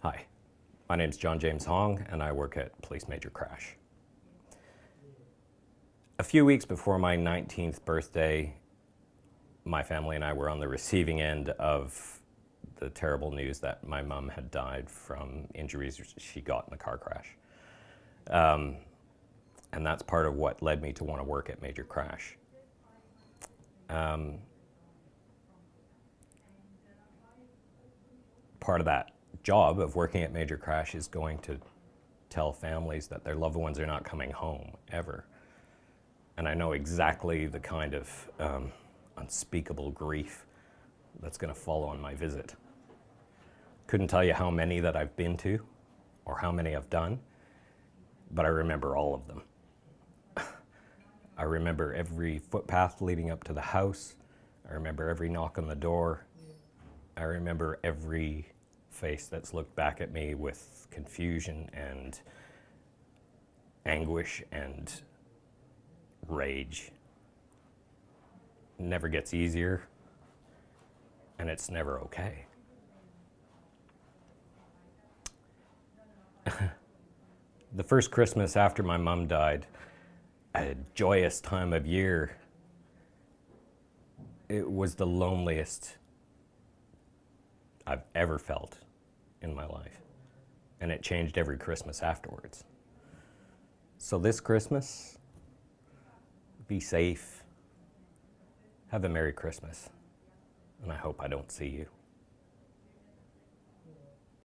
Hi, my name is John James Hong and I work at Police Major Crash. A few weeks before my 19th birthday, my family and I were on the receiving end of the terrible news that my mom had died from injuries she got in a car crash. Um, and that's part of what led me to want to work at Major Crash. Um, part of that job of working at Major Crash is going to tell families that their loved ones are not coming home ever. And I know exactly the kind of um, unspeakable grief that's going to follow on my visit. Couldn't tell you how many that I've been to or how many I've done, but I remember all of them. I remember every footpath leading up to the house. I remember every knock on the door. I remember every face that's looked back at me with confusion and anguish and rage. never gets easier, and it's never okay. the first Christmas after my mom died, a joyous time of year, it was the loneliest I've ever felt in my life. And it changed every Christmas afterwards. So this Christmas, be safe, have a Merry Christmas, and I hope I don't see you.